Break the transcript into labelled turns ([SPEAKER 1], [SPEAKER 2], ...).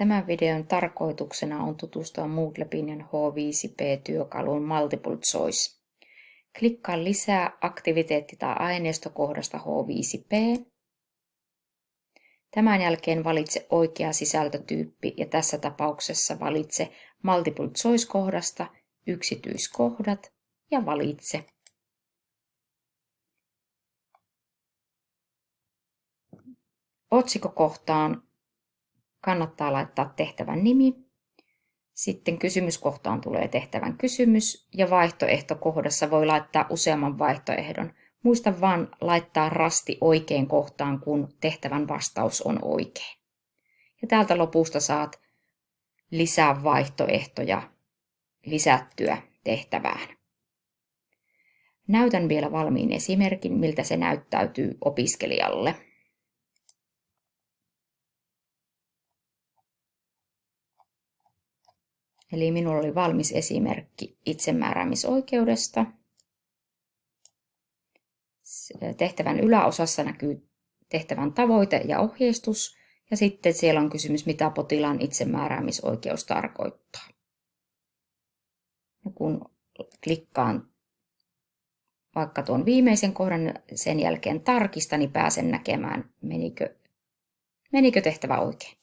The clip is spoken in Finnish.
[SPEAKER 1] Tämän videon tarkoituksena on tutustua Moodle Pinion H5P-työkaluun Multiple Choice. Klikkaa lisää aktiviteetti- tai aineistokohdasta H5P. Tämän jälkeen valitse oikea sisältötyyppi ja tässä tapauksessa valitse Multiple Choice-kohdasta yksityiskohdat ja valitse. Otsikkokohtaan kannattaa laittaa tehtävän nimi. Sitten kysymyskohtaan tulee tehtävän kysymys ja vaihtoehtokohdassa voi laittaa useamman vaihtoehdon. Muista vaan laittaa rasti oikein kohtaan, kun tehtävän vastaus on oikein. Ja täältä lopusta saat lisää vaihtoehtoja lisättyä tehtävään. Näytän vielä valmiin esimerkin, miltä se näyttäytyy opiskelijalle. Eli minulla oli valmis esimerkki itsemääräämisoikeudesta. Tehtävän yläosassa näkyy tehtävän tavoite ja ohjeistus, ja sitten siellä on kysymys, mitä potilaan itsemääräämisoikeus tarkoittaa. Ja kun klikkaan vaikka tuon viimeisen kohdan, sen jälkeen tarkistan, niin pääsen näkemään, menikö, menikö tehtävä oikein.